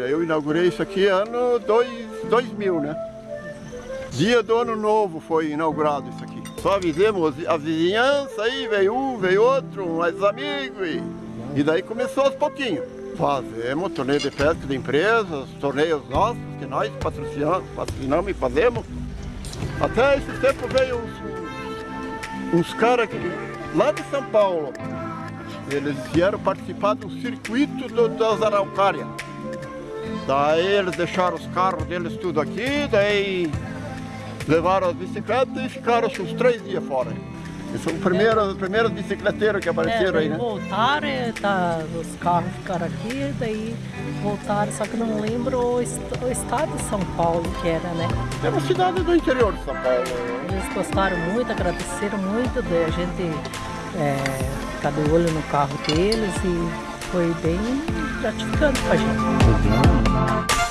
Olha, eu inaugurei isso aqui ano dois, 2000, né? Dia do ano novo foi inaugurado isso aqui. Só avisemos a vizinhança aí, veio um, veio outro, mais amigos e, e daí começou aos pouquinhos. Fazemos torneio de pesca de empresas, torneios nossos, que nós patrocinamos, patrocinamos e fazemos. Até esse tempo veio uns, uns caras lá de São Paulo. Eles vieram participar do circuito do, das araucárias. Daí eles deixaram os carros deles tudo aqui, daí levaram as bicicletas e ficaram acho, uns três dias fora. Eles são os primeiros, os primeiros bicicleteiros que apareceram é, aí, né? Voltaram, tá, os carros ficaram aqui, daí voltaram, só que não lembro o, est o estado de São Paulo que era, né? É uma cidade do interior de São Paulo. Eles gostaram muito, agradeceram muito de a gente é, ficar de olho no carro deles e foi bem gratificante pra gente.